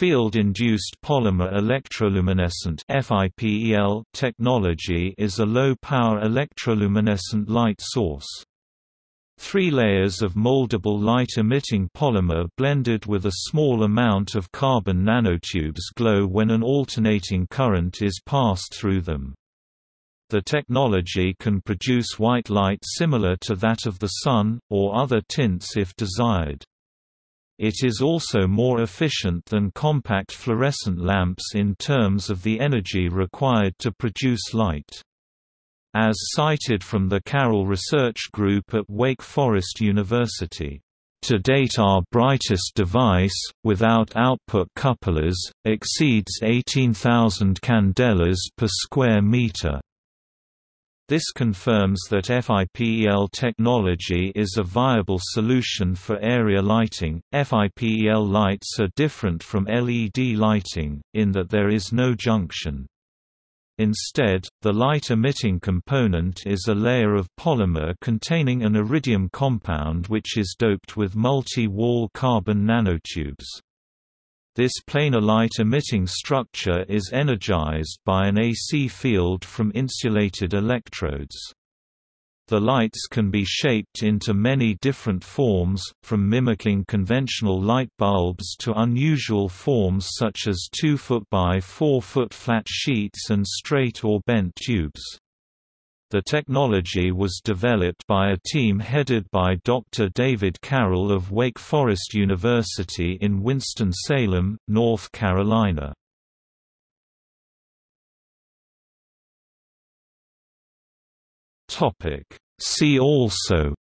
Field-induced polymer electroluminescent technology is a low-power electroluminescent light source. Three layers of moldable light-emitting polymer blended with a small amount of carbon nanotubes glow when an alternating current is passed through them. The technology can produce white light similar to that of the Sun, or other tints if desired. It is also more efficient than compact fluorescent lamps in terms of the energy required to produce light. As cited from the Carroll Research Group at Wake Forest University, to date our brightest device, without output couplers, exceeds 18,000 candelas per square meter. This confirms that FIPEL technology is a viable solution for area lighting. FIPEL lights are different from LED lighting, in that there is no junction. Instead, the light-emitting component is a layer of polymer containing an iridium compound which is doped with multi-wall carbon nanotubes. This planar light-emitting structure is energized by an AC field from insulated electrodes. The lights can be shaped into many different forms, from mimicking conventional light bulbs to unusual forms such as 2 foot by 4 foot flat sheets and straight or bent tubes. The technology was developed by a team headed by Dr. David Carroll of Wake Forest University in Winston-Salem, North Carolina. See also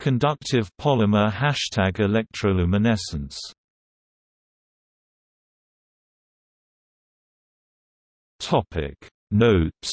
Conductive polymer Hashtag electroluminescence Topic. Notes